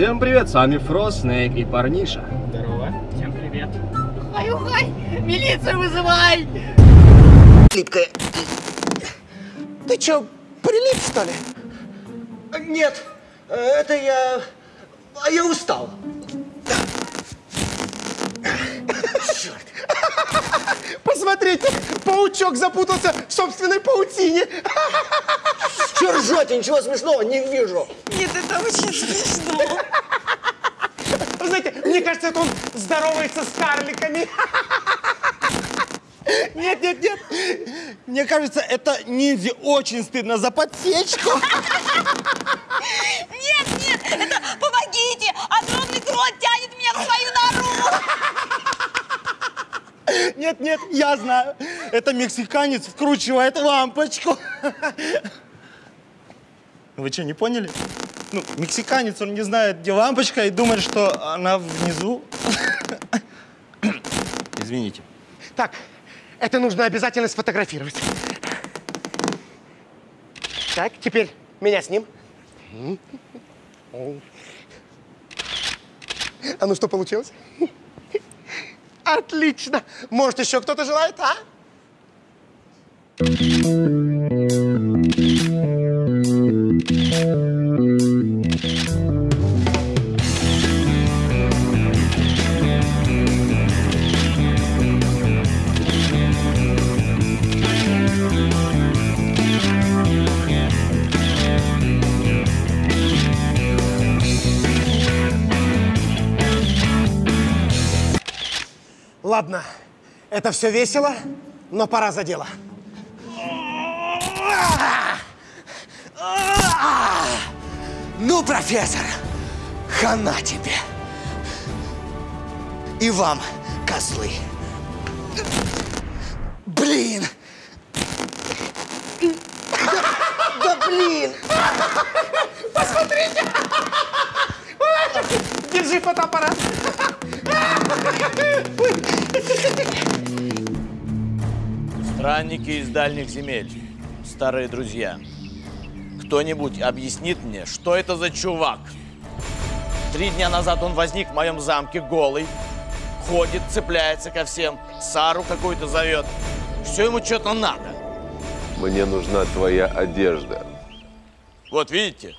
Всем привет, с вами Фрост, Снейк и Парниша. Здорово. Всем привет. Ай-ухай! Милицию вызывай! Липкая. Ты чё, прилип, что ли? Нет, это я... А я устал. Черт. Посмотрите, паучок запутался в собственной паутине. Чё ржете? Ничего смешного не вижу. Нет, это очень смешно. Вы знаете, мне кажется, это он здоровается с карликами. Нет, нет, нет. Мне кажется, это ниндзя очень стыдно за подсечку. Нет, нет, это помогите! Огромный крот тянет меня в свою нору! Нет, нет, я знаю. Это мексиканец вкручивает лампочку. Вы что, не поняли? Ну, мексиканец, он не знает, где лампочка, и думает, что она внизу. Извините. Так, это нужно обязательно сфотографировать. Так, теперь меня с ним. А ну что получилось? Отлично. Может, еще кто-то желает, а? Ладно, это все весело, но пора за дело. Ну, профессор, хана тебе. И вам, козлы. Блин. Да, да блин. Держи фотоаппарат. Странники из дальних земель, старые друзья. Кто-нибудь объяснит мне, что это за чувак? Три дня назад он возник в моем замке голый, ходит, цепляется ко всем, Сару какую-то зовет. Все ему что-то надо. Мне нужна твоя одежда. Вот видите?